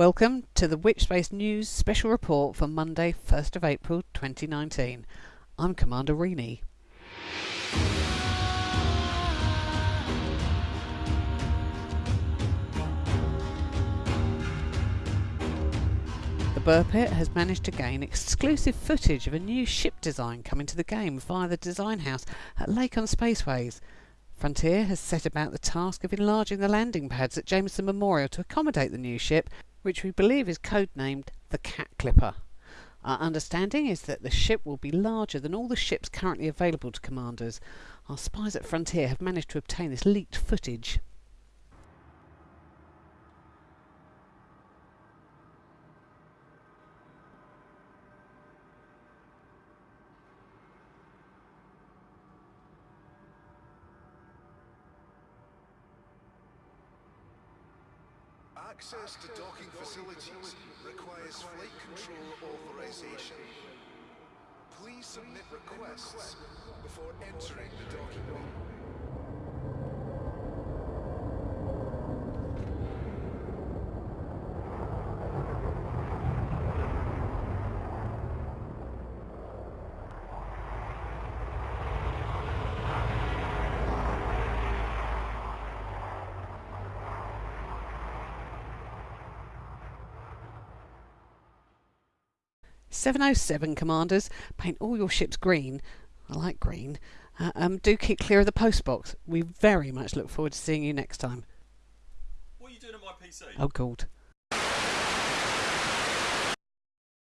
Welcome to the Witchspace News special report for Monday, 1st of April 2019. I'm Commander Reenie. The Buur Pit has managed to gain exclusive footage of a new ship design coming to the game via the design house at Lakon Spaceways. Frontier has set about the task of enlarging the landing pads at Jameson Memorial to accommodate the new ship which we believe is codenamed the Cat Clipper. Our understanding is that the ship will be larger than all the ships currently available to commanders. Our spies at Frontier have managed to obtain this leaked footage. Access to docking facilities requires flight control authorization. Please submit requests before entering the docking bay. 707 commanders, paint all your ships green. I like green. Uh, um, do keep clear of the post box. We very much look forward to seeing you next time. What are you doing at my PC? Oh, God.